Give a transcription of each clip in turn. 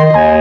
The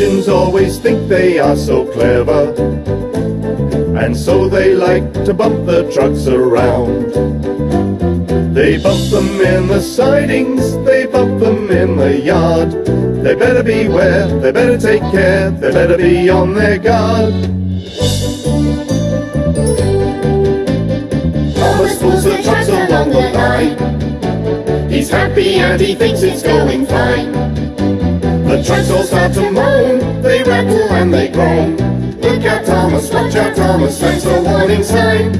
engines always think they are so clever. And so they like to bump the trucks around. They bump them in the sidings, they bump them in the yard. They better beware, they better take care, they better be on their guard. Thomas pulls the trucks along the line. He's happy and he thinks it's going fine the trucks all start to moan, they rattle and they groan. Look out Thomas, watch out Thomas, that's a warning sign.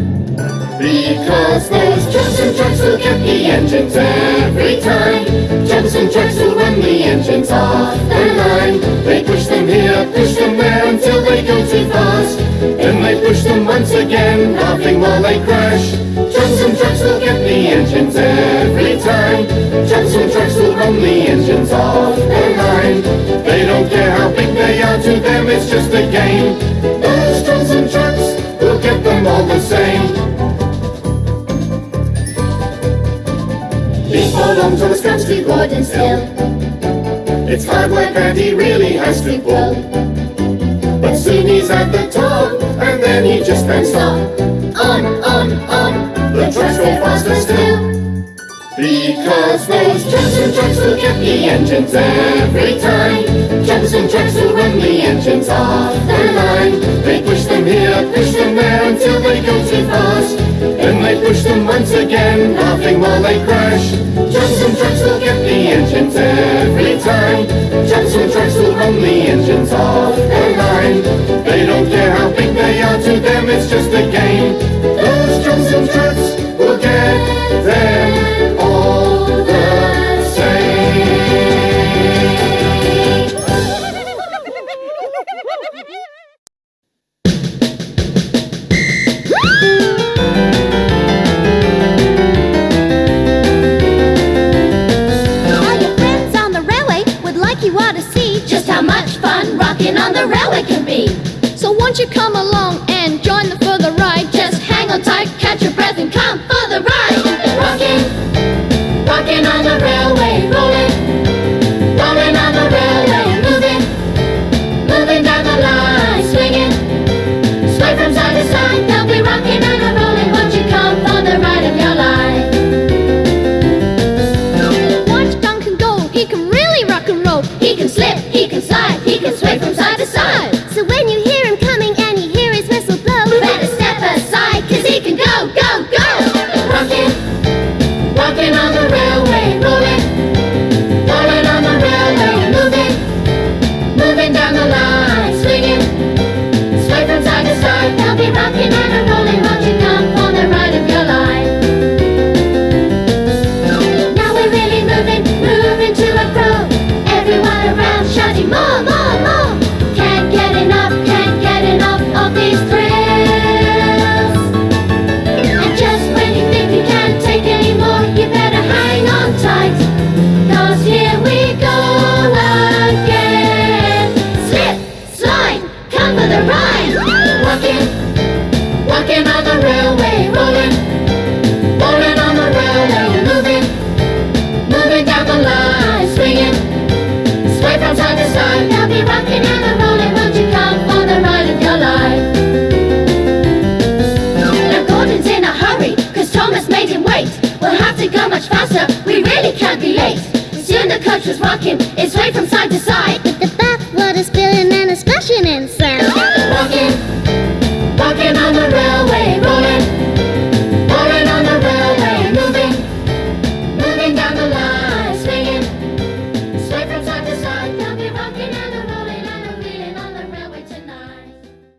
Because those and trucks will get the engines every time. Johnson trucks will run the engines off the line. They push them here, push them there until they go too fast. Then they push them once again, laughing while they crash. Johnson trucks will get the engines every time. Johnson trucks will run the engines off the. They don't care how big they are, to them it's just a game. Those Johnson trucks will get them all the same. Before long, Thomas comes to Gordon's Hill. It's hard work and he really has to pull. But soon he's at the top, and then he just can't stop. On, on, on, Because those Johnson trucks will get the engines every time. Johnson trucks will run the engines off the line. They push them here, push them there until they go too fast. Then they push them once again, laughing while they crash. Johnson trucks will get the engines every time. Johnson trucks will run the engines off come along to go much faster, we really can't be late. Soon the coach was rocking its way from side to side.